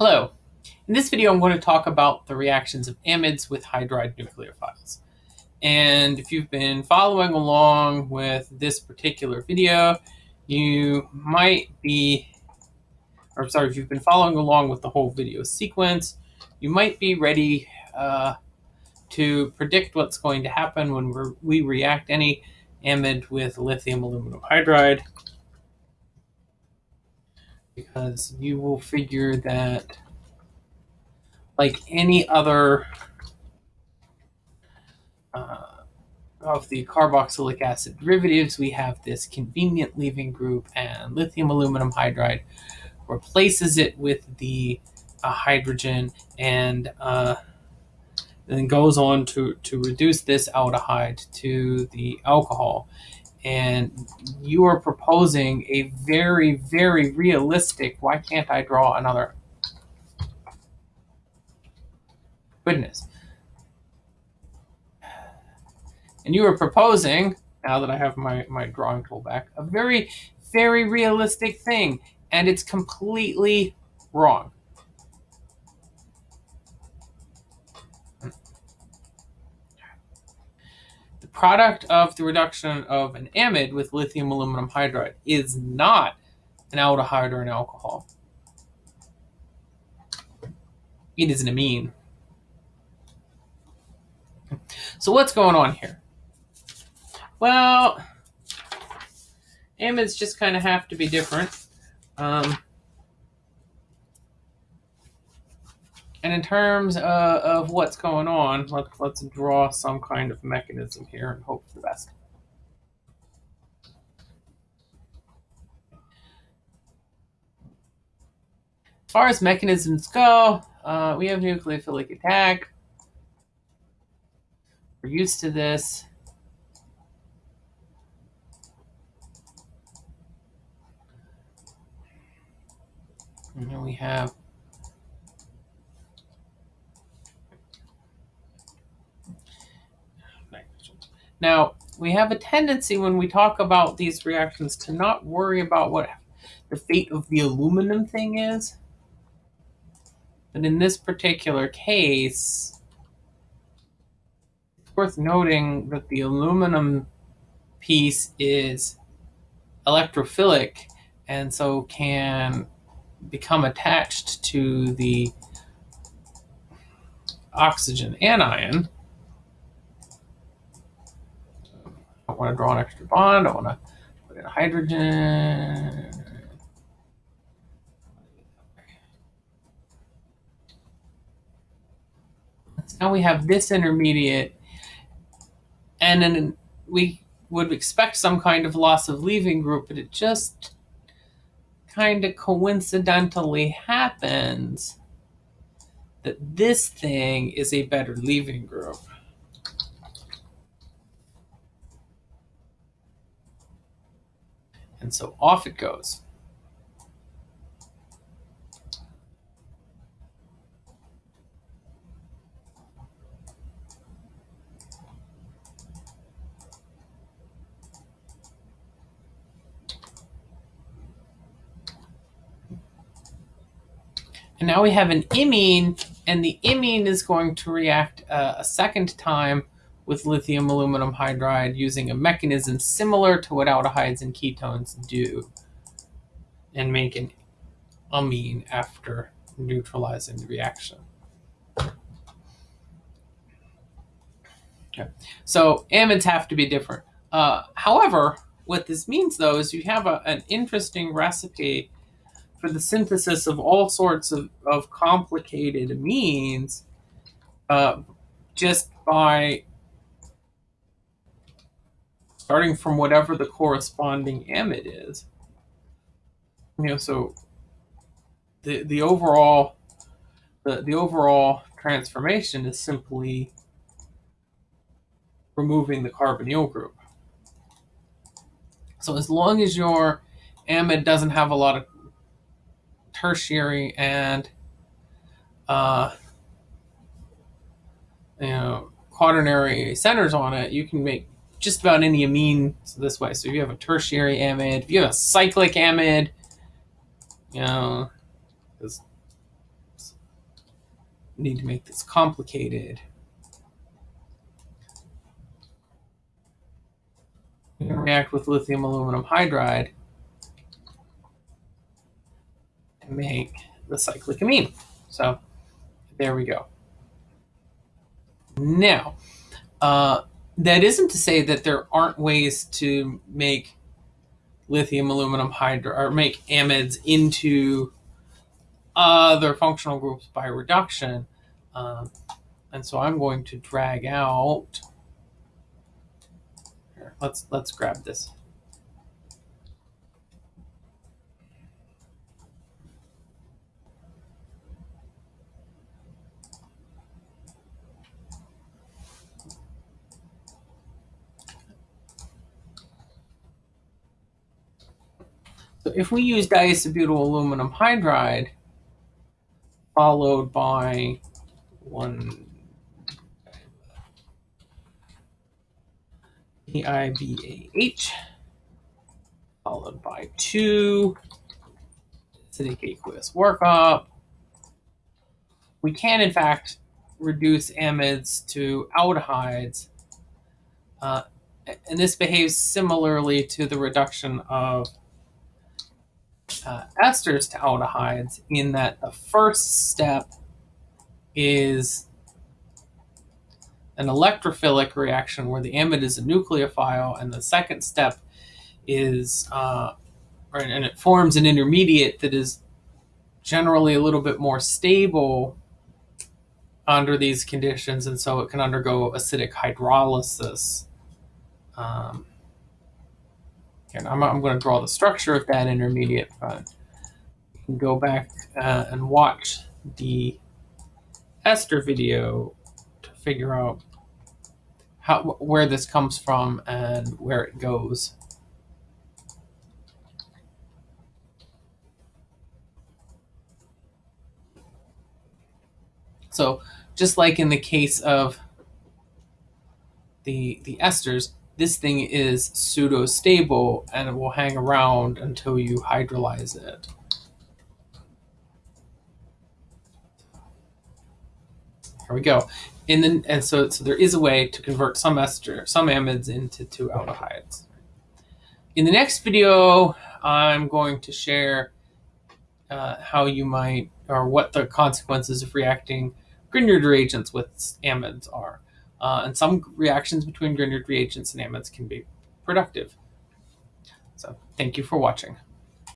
Hello. In this video, I'm going to talk about the reactions of amides with hydride nucleophiles. And if you've been following along with this particular video, you might be, or sorry, if you've been following along with the whole video sequence, you might be ready uh, to predict what's going to happen when we react any amide with lithium aluminum hydride because you will figure that like any other uh, of the carboxylic acid derivatives, we have this convenient leaving group and lithium aluminum hydride replaces it with the uh, hydrogen and uh, then goes on to, to reduce this aldehyde to the alcohol and you are proposing a very, very realistic, why can't I draw another? Goodness. And you are proposing, now that I have my, my drawing tool back, a very, very realistic thing. And it's completely wrong. Product of the reduction of an amide with lithium aluminum hydride is not an aldehyde or an alcohol. It is an amine. So what's going on here? Well, amides just kind of have to be different. Um, And in terms uh, of what's going on, let, let's draw some kind of mechanism here and hope for the best. As far as mechanisms go, uh, we have nucleophilic attack. We're used to this. And then we have Now, we have a tendency when we talk about these reactions to not worry about what the fate of the aluminum thing is. But in this particular case, it's worth noting that the aluminum piece is electrophilic and so can become attached to the oxygen anion I want to draw an extra bond. I want to put in hydrogen. So now we have this intermediate, and then we would expect some kind of loss of leaving group, but it just kind of coincidentally happens that this thing is a better leaving group. And so off it goes. And now we have an imine, and the imine is going to react uh, a second time with lithium aluminum hydride using a mechanism similar to what aldehydes and ketones do and make an amine after neutralizing the reaction. Okay. So amides have to be different. Uh, however, what this means though is you have a, an interesting recipe for the synthesis of all sorts of, of complicated amines uh, just by starting from whatever the corresponding amide is. You know, so the the overall the, the overall transformation is simply removing the carbonyl group. So as long as your amide doesn't have a lot of tertiary and uh, you know quaternary centers on it, you can make just about any amine this way. So if you have a tertiary amide, if you have a cyclic amide, you know, need to make this complicated. React with lithium aluminum hydride to make the cyclic amine. So there we go. Now, uh, that isn't to say that there aren't ways to make lithium aluminum hydride or make amides into other functional groups by reduction. Um, and so I'm going to drag out. Here, let's let's grab this. So if we use diisobutyl aluminum hydride, followed by one DIBAH, followed by two acidic aqueous workup. We can, in fact, reduce amides to aldehydes. Uh, and this behaves similarly to the reduction of uh, esters to aldehydes in that the first step is an electrophilic reaction where the amide is a nucleophile, and the second step is, uh, and it forms an intermediate that is generally a little bit more stable under these conditions, and so it can undergo acidic hydrolysis. Um, and I'm, I'm going to draw the structure of that intermediate fund. Go back uh, and watch the ester video to figure out how where this comes from and where it goes. So just like in the case of the, the esters, this thing is pseudo-stable and it will hang around until you hydrolyze it. Here we go. The, and so, so there is a way to convert some ester, some amides into two aldehydes. In the next video, I'm going to share uh, how you might, or what the consequences of reacting Grignard reagents with amides are. Uh, and some reactions between Grignard reagents and amides can be productive. So thank you for watching.